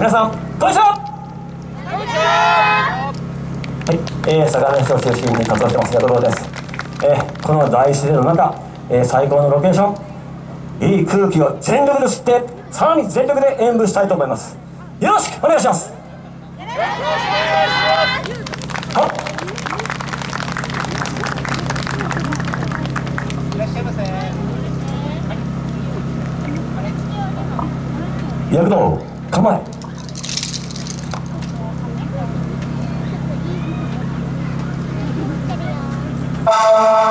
皆さんこんにちは。は。はい、えー、相模市を中心に活動してます矢野です、えー、この大自然の中、えー、最高のロケーション。いい空気を全力で吸ってさらに全力で演舞したいと思います。よろしくお願いします。よろしくお願いします。はい。らっしゃいませ躍動構え Música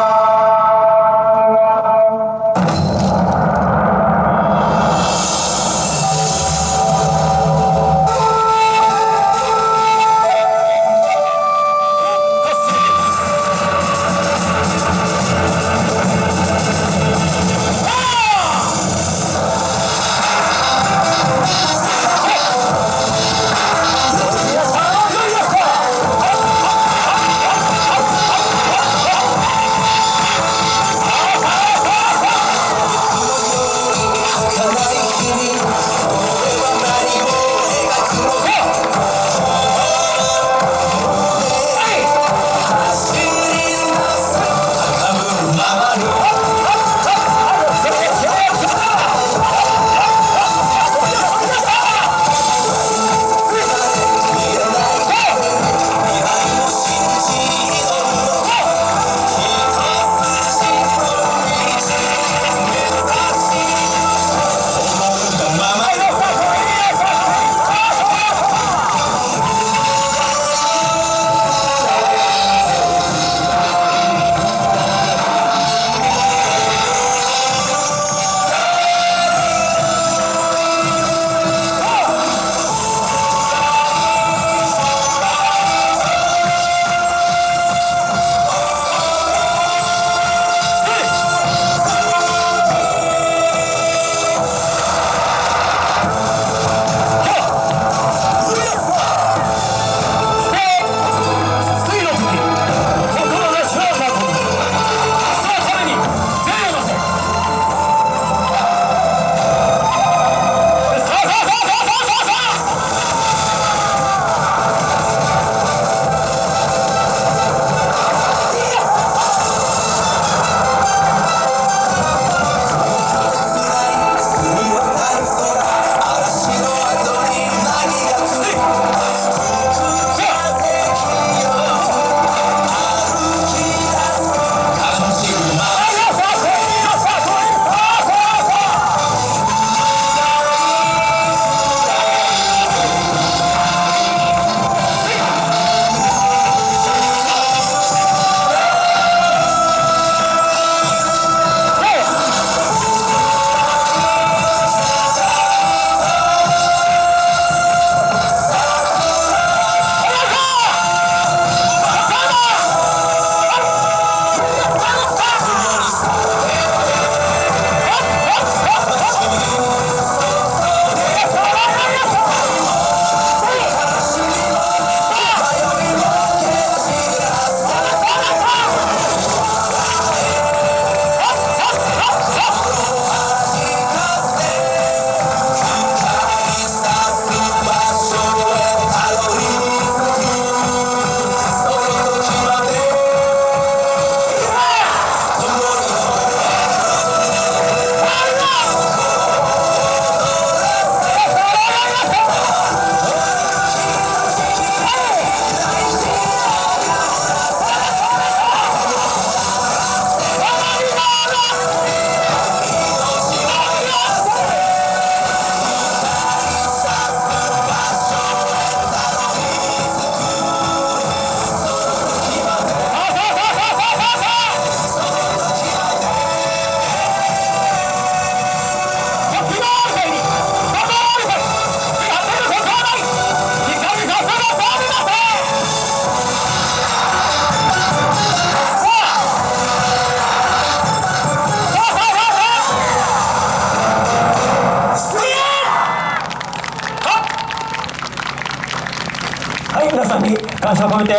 가사 가운데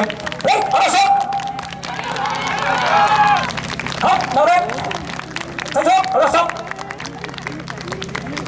왜? 어, 알았어! 어? 너네? 저쪽? 알았어?